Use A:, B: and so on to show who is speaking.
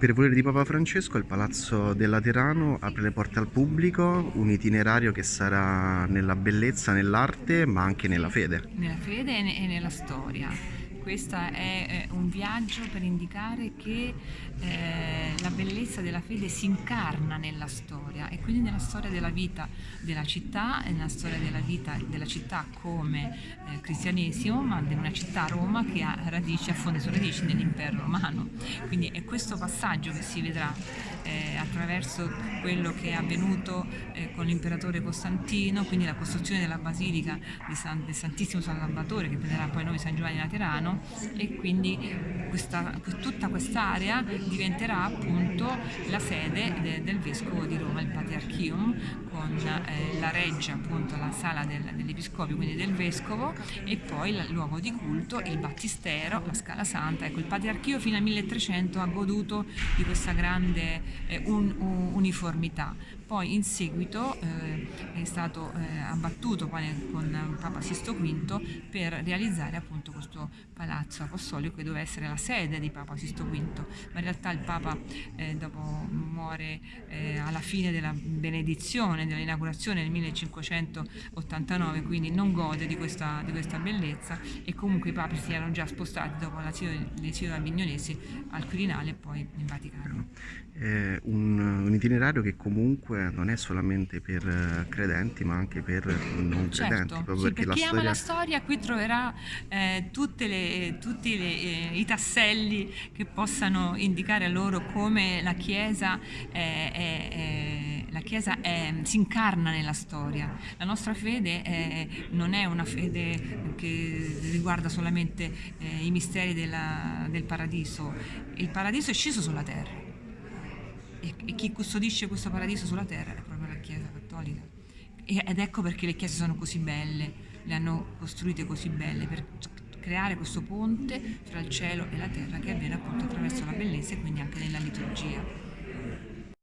A: Per volere di Papa Francesco il Palazzo del Laterano apre le porte al pubblico, un itinerario che sarà nella bellezza, nell'arte ma anche nella fede.
B: Nella fede e, ne- nella storia. Questo è eh, un viaggio per indicare che eh, la bellezza della fede si incarna nella storia e quindi nella storia della vita della città e nella storia della vita della città come eh, cristianesimo, ma di una città Roma che ha radici, affonda le sue radici nell'impero romano. Quindi è questo passaggio che si vedrà eh, attraverso quello che è avvenuto eh, con l'imperatore Costantino, quindi la costruzione della basilica San, del Santissimo San Salvatore che prenderà poi nome San Giovanni Laterano e quindi questa, tutta quest'area diventerà appunto la sede de, del Vescovo di Roma, il Patriarchium, con eh, la reggia, appunto la sala del, dell'Episcopio, quindi del Vescovo, e poi il luogo di culto, il Battistero, la Scala Santa. Ecco, il Patriarchio fino al 1300 ha goduto di questa grande eh, un, un, uniformità. Poi in seguito eh, è stato eh, abbattuto con Papa Sisto V per realizzare appunto questo palazzo apostolico che doveva essere la sede di Papa Sisto V, ma in realtà il Papa eh, dopo muore eh, alla fine della benedizione, dell'inaugurazione nel 1589, quindi non gode di questa, di questa bellezza e comunque i papi si erano già spostati dopo l'esilio avignonesi al Quirinale e poi in Vaticano.
A: È un, un, itinerario che comunque non è solamente per eh, credenti ma anche per non
B: certo,
A: credenti. Proprio
B: sì,
A: perché
B: per chi
A: la
B: ama
A: storia...
B: la storia qui troverà eh, tutte le, tutti le, eh, i tasselli che possano indicare a loro come la Chiesa, è, è, è, la Chiesa si incarna nella storia. La nostra fede non è una fede che riguarda solamente eh, i misteri della, del paradiso. Il paradiso è sceso sulla terra e, e chi custodisce questo paradiso sulla terra è proprio la Chiesa Cattolica. E, ed ecco perché le chiese sono così belle, le hanno costruite così belle, per creare questo ponte fra il cielo e la terra che avviene appunto attraverso la bellezza e quindi anche nella liturgia.